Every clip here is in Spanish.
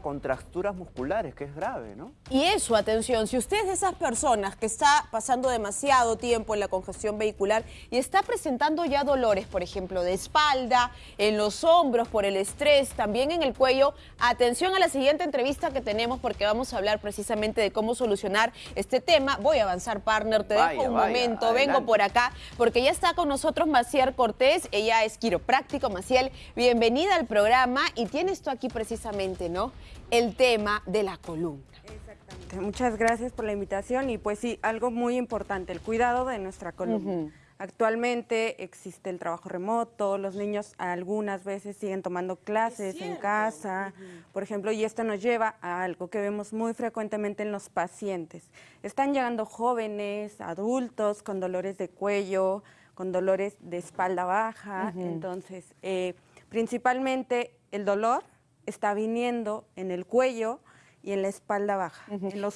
contracturas musculares, que es grave, ¿no? Y eso, atención, si usted es de esas personas que está pasando demasiado tiempo en la congestión vehicular y está presentando ya dolores, por ejemplo, de espalda, en los hombros por el estrés, también en el cuello, atención a la siguiente entrevista que tenemos porque vamos a hablar precisamente de cómo solucionar este tema. Voy a avanzar, partner, te dejo un momento, vengo por acá, porque ya está con nosotros Maciel Cortés, ella es quiropráctico. Maciel, bienvenida al programa y tienes tú aquí precisamente, ¿no? El tema de la columna. Exactamente. Muchas gracias por la invitación y pues sí, algo muy importante, el cuidado de nuestra columna. Actualmente existe el trabajo remoto, los niños algunas veces siguen tomando clases en casa, por ejemplo, y esto nos lleva a algo que vemos muy frecuentemente en los pacientes. Están llegando jóvenes, adultos con dolores de cuello, con dolores de espalda baja, entonces eh, principalmente el dolor está viniendo en el cuello y en la espalda baja.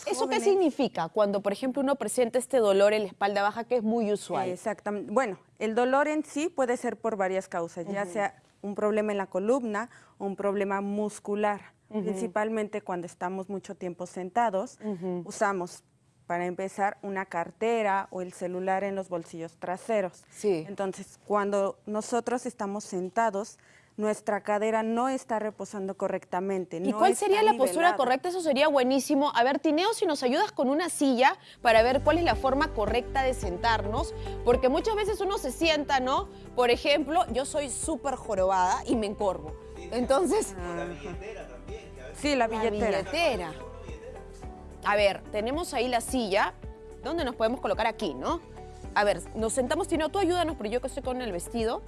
¿Eso qué significa cuando, por ejemplo, uno presenta este dolor en la espalda baja que es muy usual? Exactamente. Bueno, el dolor en sí puede ser por varias causas, ya sea un problema en la columna o un problema muscular. Principalmente cuando estamos mucho tiempo sentados, usamos para empezar, una cartera o el celular en los bolsillos traseros. Sí. Entonces, cuando nosotros estamos sentados, nuestra cadera no está reposando correctamente. ¿Y cuál sería la postura correcta? Eso sería buenísimo. A ver, Tineo, si nos ayudas con una silla para ver cuál es la forma correcta de sentarnos, porque muchas veces uno se sienta, ¿no? Por ejemplo, yo soy súper jorobada y me encorvo. Entonces... la billetera también. sí, la billetera. La billetera. A ver, tenemos ahí la silla. ¿Dónde nos podemos colocar aquí, no? A ver, nos sentamos, Tineo, tú ayúdanos, pero yo que estoy con el vestido.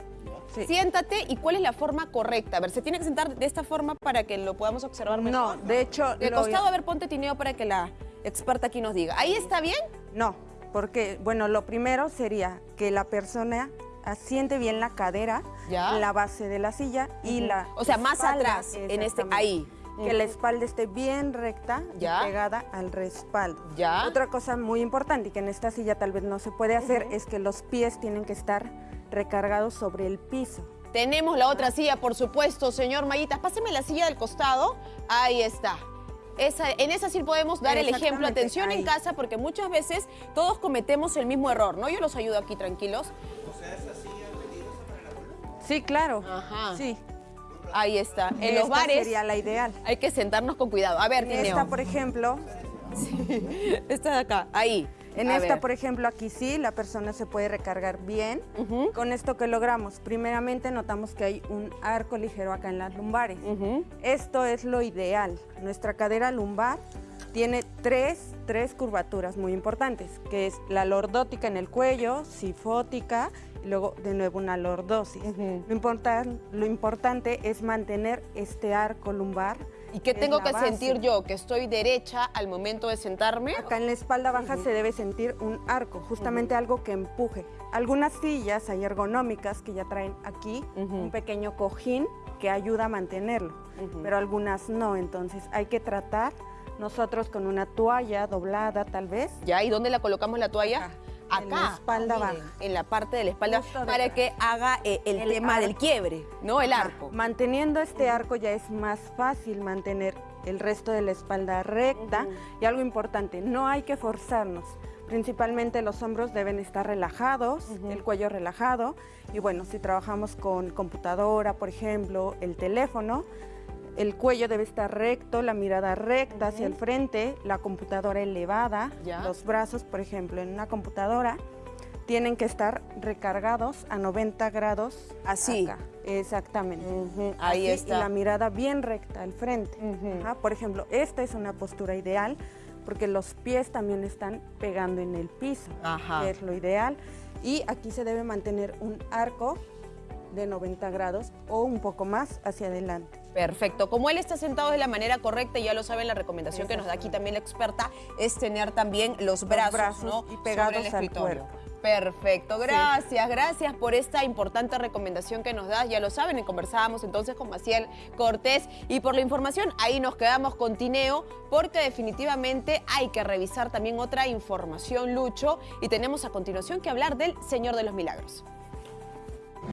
Siéntate y cuál es la forma correcta. A ver, ¿se tiene que sentar de esta forma para que lo podamos observar mejor? No, de hecho... De costado, a ver, ponte tineo para que la experta aquí nos diga. ¿Ahí está bien? No, porque, bueno, lo primero sería que la persona asiente bien la cadera, la base de la silla y la O sea, más atrás, en este, ahí. Que la espalda esté bien recta ¿Ya? pegada al respaldo. ¿Ya? Otra cosa muy importante y que en esta silla tal vez no se puede hacer es que los pies tienen que estar recargados sobre el piso. Tenemos la otra silla, por supuesto, señor Mayitas. Páseme la silla del costado. Ahí está. Esa, en esa sí podemos dar el ejemplo. Atención en casa, porque muchas veces todos cometemos el mismo error, ¿no? Yo los ayudo aquí, tranquilos. O sea, esa silla peligrosa para la columna. Sí, claro. Ajá. Sí. Ahí está. En los bares sería la ideal. Hay que sentarnos con cuidado. A ver, Tineo. Esta, por ejemplo. Sí. Esta de acá, ahí. En esta, por ejemplo, aquí sí, la persona se puede recargar bien. Con esto que logramos, primeramente notamos que hay un arco ligero acá en las lumbares. Esto es lo ideal. Nuestra cadera lumbar tiene tres, tres curvaturas muy importantes, que es la lordótica en el cuello, sifótica y luego de nuevo una lordosis. lo, lo importante es mantener este arco lumbar ¿Y qué tengo que sentir yo? ¿Que estoy derecha al momento de sentarme? Acá en la espalda baja se debe sentir un arco, justamente algo que empuje. Algunas sillas hay ergonómicas que ya traen aquí un pequeño cojín que ayuda a mantenerlo, pero algunas no, entonces hay que tratar nosotros con una toalla doblada tal vez. ¿Ya? ¿Y dónde la colocamos la toalla? acá, en la espalda baja. En la parte de la espalda, para que haga eh, el, tema del quiebre, ¿no? El arco. Manteniendo este arco ya es más fácil mantener el resto de la espalda recta. Y algo importante, no hay que forzarnos. Principalmente los hombros deben estar relajados, el cuello relajado. Y bueno, si trabajamos con computadora, por ejemplo, el teléfono, el cuello debe estar recto, la mirada recta hacia el frente, la computadora elevada, los brazos, por ejemplo, en una computadora tienen que estar recargados a 90 grados. Así. Exactamente. Ahí está. Y la mirada bien recta al frente. Por ejemplo, esta es una postura ideal porque los pies también están pegando en el piso, que es lo ideal. Y aquí se debe mantener un arco de 90 grados o un poco más hacia adelante. Perfecto. Como él está sentado de la manera correcta, ya lo saben, la recomendación que nos da aquí también la experta es tener también los brazos, ¿no? y pegados al cuerpo. Perfecto, gracias, gracias por esta importante recomendación que nos das. Ya lo saben, conversábamos entonces con Maciel Cortés y por la información ahí nos quedamos con Tineo porque definitivamente hay que revisar también otra información, Lucho, y tenemos a continuación que hablar del Señor de los Milagros.